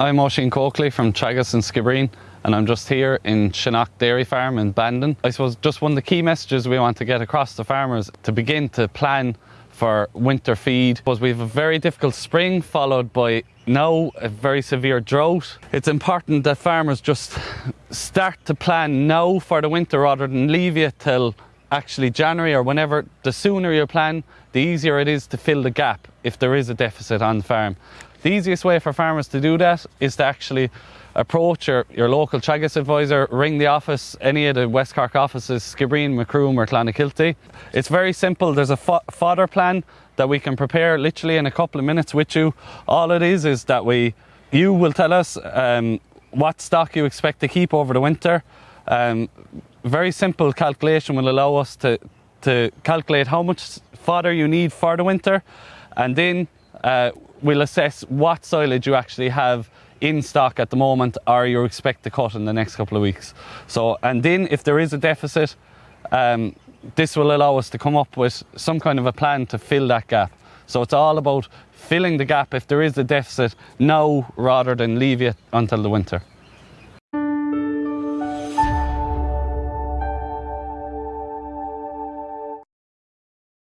I'm Oisin Coakley from Teagasc and Skibbereen and I'm just here in Shannock Dairy Farm in Bandon. I suppose just one of the key messages we want to get across to farmers to begin to plan for winter feed was we have a very difficult spring followed by now a very severe drought. It's important that farmers just start to plan now for the winter rather than leave it till actually January or whenever, the sooner you plan, the easier it is to fill the gap if there is a deficit on the farm. The easiest way for farmers to do that is to actually approach your, your local Teagasc advisor, ring the office, any of the West Cork offices, Skibbereen, Macroom or Clonakilty. It's very simple. There's a fo fodder plan that we can prepare literally in a couple of minutes with you. All it is is that we, you will tell us um, what stock you expect to keep over the winter. Um, very simple calculation will allow us to, to calculate how much fodder you need for the winter and then uh, we'll assess what silage you actually have in stock at the moment or you expect to cut in the next couple of weeks. So, and then if there is a deficit, um, this will allow us to come up with some kind of a plan to fill that gap. So it's all about filling the gap if there is a deficit now rather than leave it until the winter.